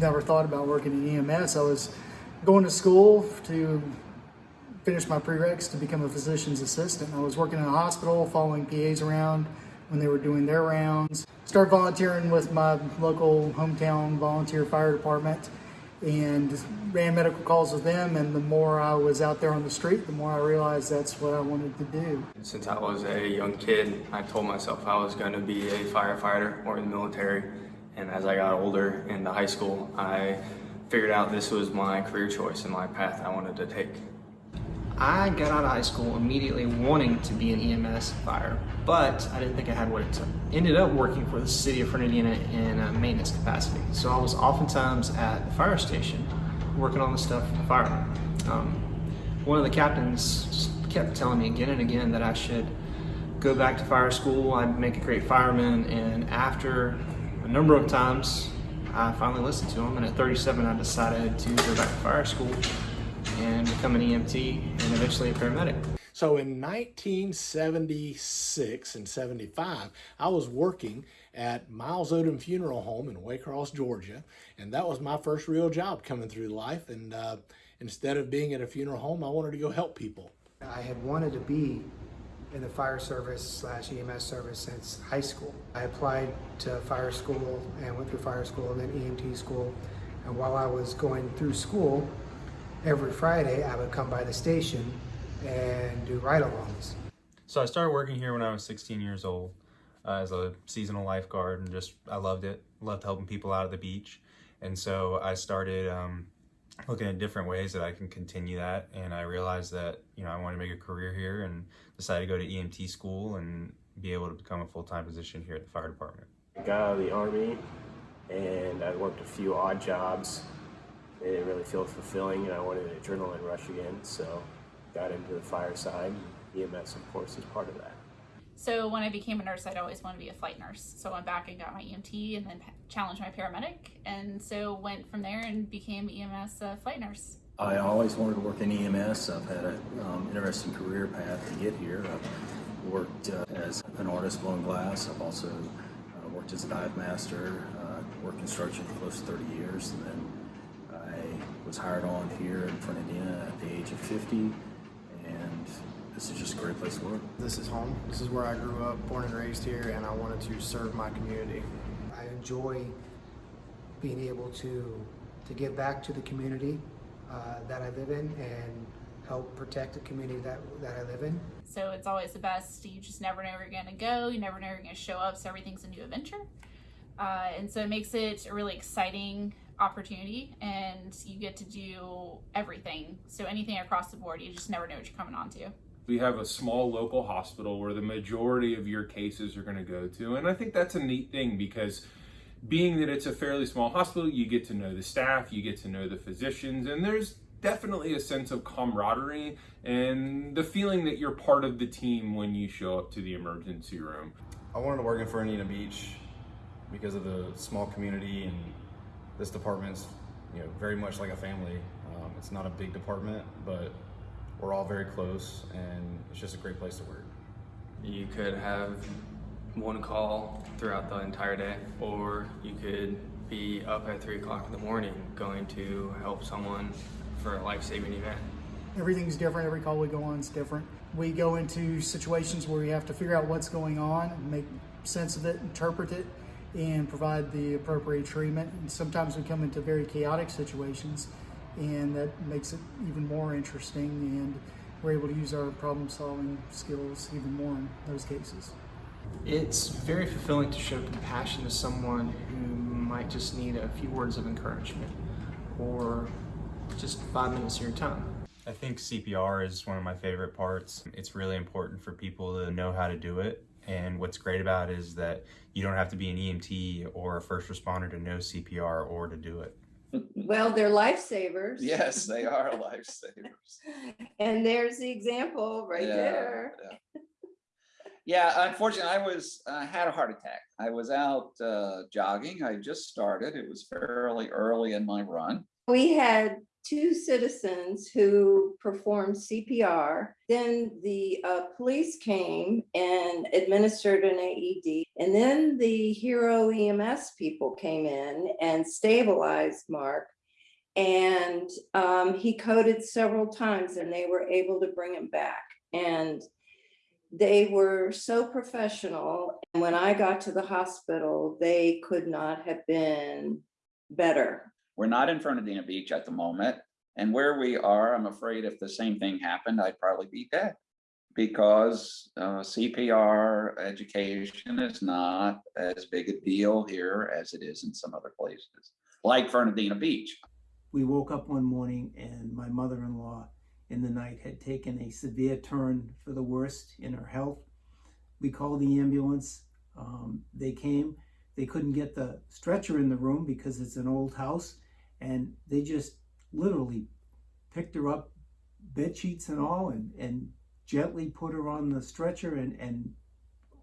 never thought about working in EMS. I was going to school to finish my prereqs to become a physician's assistant. I was working in a hospital, following PAs around when they were doing their rounds. Started volunteering with my local hometown volunteer fire department and ran medical calls with them. And the more I was out there on the street, the more I realized that's what I wanted to do. Since I was a young kid, I told myself I was going to be a firefighter or in the military. And as I got older into high school, I figured out this was my career choice and my path I wanted to take. I got out of high school immediately wanting to be an EMS fire, but I didn't think I had what it took. Ended up working for the city of Fernandina in a maintenance capacity. So I was oftentimes at the fire station working on the stuff for the firemen. Um, one of the captains kept telling me again and again that I should go back to fire school, I'd make a great fireman, and after a number of times, I finally listened to him, and at 37 I decided to go back to fire school and become an EMT and eventually a paramedic. So in 1976 and 75, I was working at Miles Odom Funeral Home in Waycross, Georgia, and that was my first real job coming through life. And uh, instead of being at a funeral home, I wanted to go help people. I had wanted to be in the fire service slash EMS service since high school. I applied to fire school and went through fire school and then EMT school. And while I was going through school, every Friday I would come by the station and do ride-alongs. So I started working here when I was 16 years old uh, as a seasonal lifeguard and just, I loved it. Loved helping people out at the beach. And so I started um, looking at different ways that I can continue that. And I realized that, you know, I want to make a career here and decided to go to EMT school and be able to become a full-time position here at the fire department. I got out of the army and I worked a few odd jobs. It didn't really feel fulfilling and I wanted an adrenaline rush again. So got into the fire side. EMS, of course, is part of that. So when I became a nurse, I'd always want to be a flight nurse. So I went back and got my EMT and then challenged my paramedic. And so went from there and became EMS uh, flight nurse. I always wanted to work in EMS. I've had an um, interesting career path to get here. I've worked uh, as an artist blowing glass. I've also uh, worked as a dive master, uh, worked construction for close to 30 years, and then I was hired on here in Fernandina at the age of 50, and this is just a great place to work. This is home. This is where I grew up, born and raised here, and I wanted to serve my community. I enjoy being able to, to give back to the community uh, that I live in and help protect the community that, that I live in. So it's always the best. You just never know where you're going to go. You never know where you're going to show up. So everything's a new adventure. Uh, and so it makes it a really exciting opportunity and you get to do everything. So anything across the board, you just never know what you're coming onto. We have a small local hospital where the majority of your cases are going to go to. And I think that's a neat thing because being that it's a fairly small hospital, you get to know the staff, you get to know the physicians, and there's definitely a sense of camaraderie and the feeling that you're part of the team when you show up to the emergency room. I wanted to work in Fernandina Beach because of the small community and this department's you know very much like a family. Um, it's not a big department, but we're all very close and it's just a great place to work. You could have one call throughout the entire day, or you could be up at 3 o'clock in the morning going to help someone for a life-saving event. Everything's different. Every call we go on is different. We go into situations where we have to figure out what's going on, make sense of it, interpret it, and provide the appropriate treatment. And sometimes we come into very chaotic situations, and that makes it even more interesting. And we're able to use our problem-solving skills even more in those cases. It's very fulfilling to show compassion to someone who might just need a few words of encouragement or just five minutes of your time. I think CPR is one of my favorite parts. It's really important for people to know how to do it. And what's great about it is that you don't have to be an EMT or a first responder to know CPR or to do it. Well, they're lifesavers. Yes, they are lifesavers. And there's the example right Yeah, there. yeah. Yeah, unfortunately, I was uh, had a heart attack. I was out uh, jogging. I just started. It was fairly early in my run. We had two citizens who performed CPR. Then the uh, police came and administered an AED. And then the Hero EMS people came in and stabilized Mark. And um, he coded several times and they were able to bring him back. And they were so professional. And when I got to the hospital, they could not have been better. We're not in Fernandina Beach at the moment. And where we are, I'm afraid if the same thing happened, I'd probably be dead. Because uh, CPR education is not as big a deal here as it is in some other places, like Fernandina Beach. We woke up one morning and my mother-in-law in the night had taken a severe turn for the worst in her health. We called the ambulance. Um, they came. They couldn't get the stretcher in the room because it's an old house. And they just literally picked her up, bed sheets and all, and, and gently put her on the stretcher and, and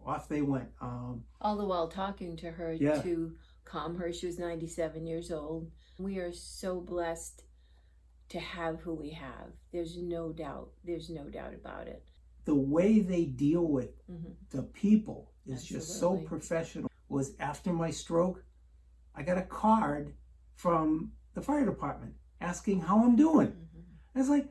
off they went. Um, All the while talking to her Yeah. to calm her. She was 97 years old. We are so blessed to have who we have. There's no doubt. There's no doubt about it. the way they deal with Mhm. the people is just so professional. Was after my stroke, I got a card from the fire department asking how I'm doing. I was like,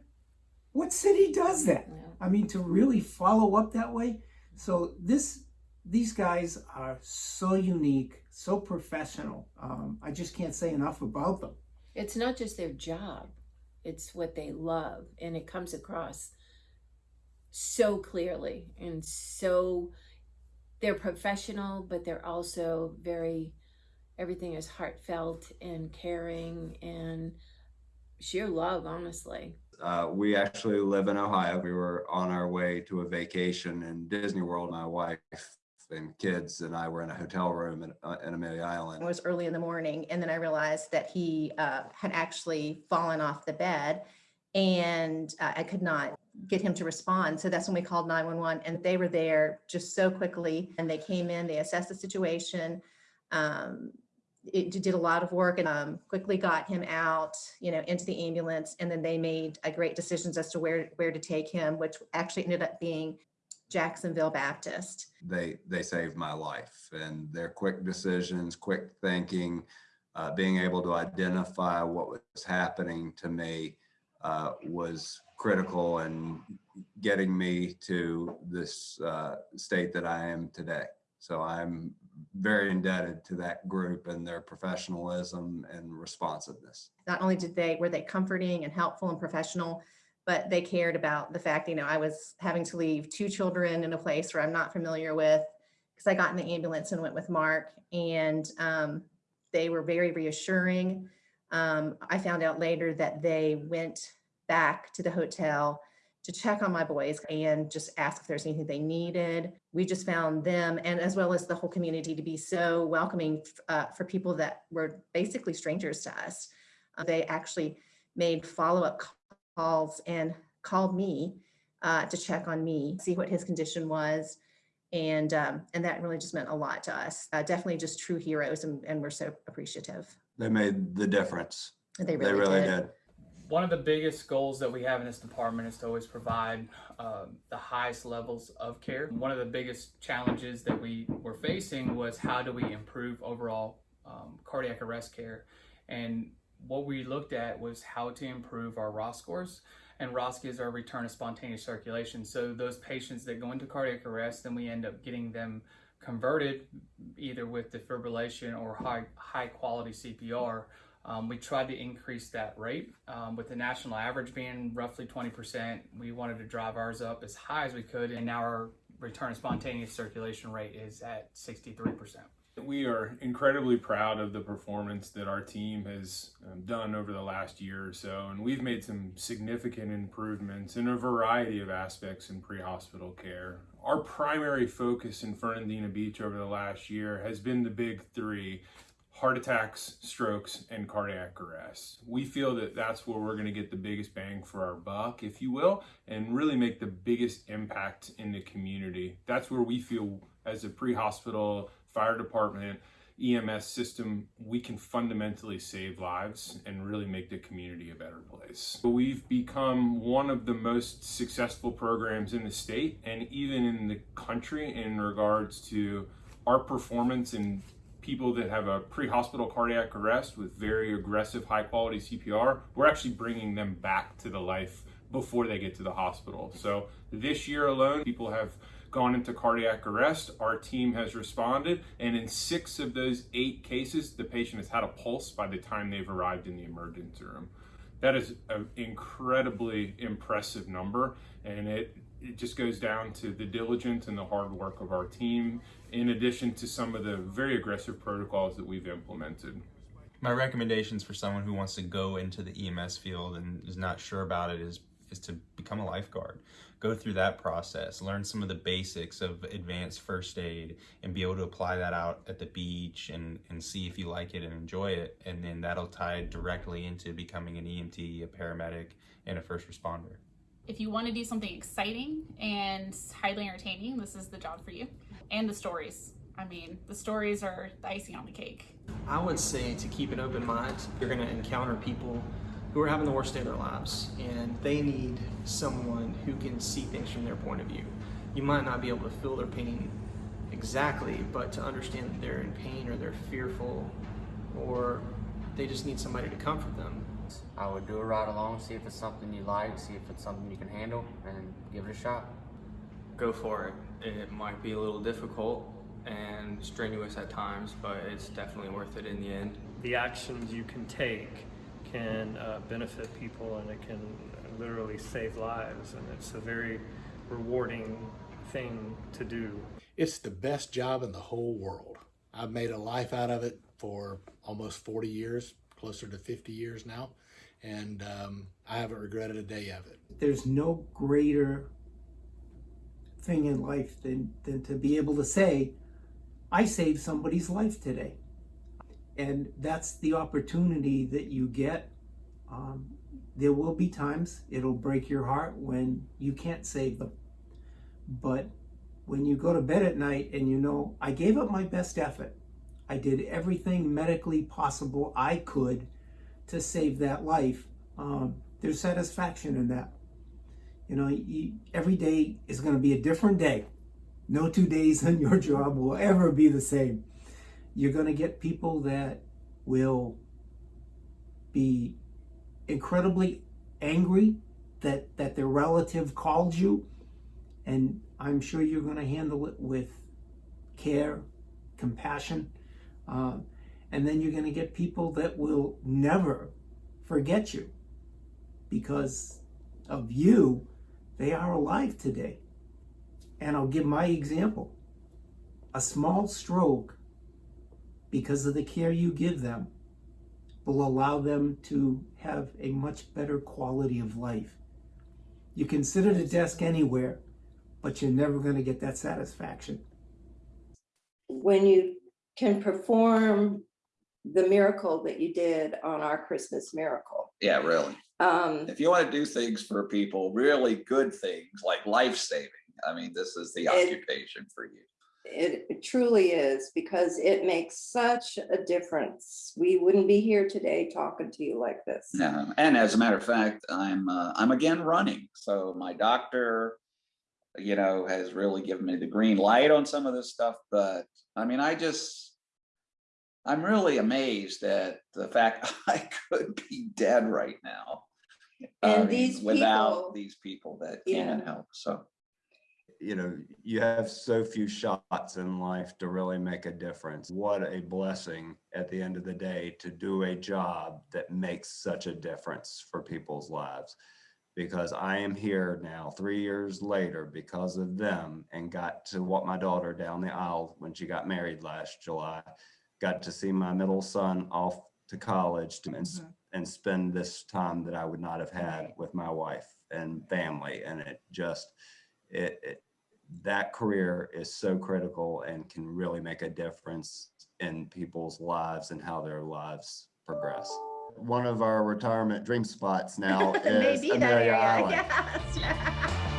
what city does that? I mean, to really follow up that way. So this, these guys are so unique, so professional. Um, I just can't say enough about them. It's not just their job, it's what they love. And it comes across so clearly and so they're professional, but they're also very, everything is heartfelt and caring and sheer love, honestly. Uh, we actually live in Ohio. We were on our way to a vacation in Disney World. My wife and kids and I were in a hotel room in, uh, in Amelia Island. It was early in the morning, and then I realized that he uh, had actually fallen off the bed, and uh, I could not get him to respond. So that's when we called 911, and they were there just so quickly. And they came in, they assessed the situation. Um, it did a lot of work and um, quickly got him out, you know, into the ambulance. And then they made a great decisions as to where where to take him, which actually ended up being Jacksonville Baptist. They they saved my life, and their quick decisions, quick thinking, uh, being able to identify what was happening to me uh, was critical in getting me to this uh, state that I am today. So I'm very indebted to that group and their professionalism and responsiveness. not only did they were they comforting and helpful and professional but they cared about the fact you know i was having to leave two children in a place where i'm not familiar with because i got in the ambulance and went with mark and um, they were very reassuring um, i found out later that they went back to the hotel to check on my boys and just ask if there's anything they needed. We just found them and as well as the whole community to be so welcoming uh, for people that were basically strangers to us. Uh, they actually made follow-up calls and called me uh, to check on me, see what his condition was. And, um, and that really just meant a lot to us. Uh, definitely just true heroes and, and we're so appreciative. They made the difference. They really did. did. One of the biggest goals that we have in this department is to always provide um, the highest levels of care. One of the biggest challenges that we were facing was how do we improve overall um, cardiac arrest care? And what we looked at was how to improve our ROSC scores. And ROSC is our return of spontaneous circulation. So those patients that go into cardiac arrest, then we end up getting them converted either with defibrillation or high, high quality CPR. Um, we tried to increase that rate um, with the national average being roughly 20%. We wanted to drive ours up as high as we could, and now our return spontaneous circulation rate is at 63%. We are incredibly proud of the performance that our team has um, done over the last year or so, and we've made some significant improvements in a variety of aspects in pre-hospital care. Our primary focus in Fernandina Beach over the last year has been the big three, heart attacks, strokes, and cardiac arrest. We feel that that's where we're going to get the biggest bang for our buck, if you will, and really make the biggest impact in the community. That's where we feel as a pre-hospital fire department EMS system, we can fundamentally save lives and really make the community a better place. We've become one of the most successful programs in the state and even in the country in regards to our performance in people that have a pre-hospital cardiac arrest with very aggressive high quality CPR, we're actually bringing them back to the life before they get to the hospital. So this year alone, people have gone into cardiac arrest. Our team has responded, and in six of those eight cases, the patient has had a pulse by the time they've arrived in the emergency room. That is an incredibly impressive number, and it, it just goes down to the diligence and the hard work of our team, in addition to some of the very aggressive protocols that we've implemented. My recommendations for someone who wants to go into the EMS field and is not sure about it is is to become a lifeguard. Go through that process, learn some of the basics of advanced first aid and be able to apply that out at the beach and, and see if you like it and enjoy it. And then that'll tie directly into becoming an EMT, a paramedic, and a first responder. If you want to do something exciting and highly entertaining, this is the job for you. And the stories. I mean, the stories are the icing on the cake. I would say to keep an open mind. You're going to encounter people who are having the worst day of their lives and they need someone who can see things from their point of view. You might not be able to feel their pain exactly, but to understand that they're in pain or they're fearful or they just need somebody to comfort them. I would do a ride along, see if it's something you like, see if it's something you can handle, and give it a shot. Go for it. It might be a little difficult and strenuous at times, but it's definitely worth it in the end. The actions you can take can uh, benefit people and it can literally save lives and it's a very rewarding thing to do. It's the best job in the whole world. I've made a life out of it for almost 40 years, closer to 50 years now, and um, I haven't regretted a day of it. There's no greater thing in life than, than to be able to say, I saved somebody's life today. And that's the opportunity that you get. Um, there will be times it'll break your heart when you can't save them. But when you go to bed at night and you know, I gave up my best effort, I did everything medically possible I could to save that life, um, there's satisfaction in that. You know, you, every day is going to be a different day. No two days on your job will ever be the same you're going to get people that will be incredibly angry that that their relative called you and i'm sure you're going to handle it with care compassion uh, and then you're going to get people that will never forget you because of you they are alive today and i'll give my example a small stroke because of the care you give them, will allow them to have a much better quality of life. You can sit at a desk anywhere, but you're never going to get that satisfaction. When you can perform the miracle that you did on our Christmas miracle. Yeah, really. Um, if you want to do things for people, really good things like life saving, I mean, this is the It- occupation for you. It, it truly is because it makes such a difference. We wouldn't be here today talking to you like this. No, and as a matter of fact, I'm uh, I'm again running. So my doctor, you know, has really given me the green light on some of this stuff. But I mean, I just I'm really amazed at the fact I could be dead right now. I And mean, these without people- these people that came and Yeah. helped. So you know, you have so few shots in life to really make a difference. What a blessing at the end of the day to do a job that makes such a difference for people's lives. Because I am here now, three years later, because of them, and got to walk my daughter down the aisle when she got married last July. Got to see my middle son off to college to, and, s- mm-hmm. and spend this time that I would not have had with my wife and family. And it just, it, it that career is so critical and can really make a difference in people's lives and how their lives progress. One of our retirement dream spots now is Maybe that Amelia area. Island. Yes.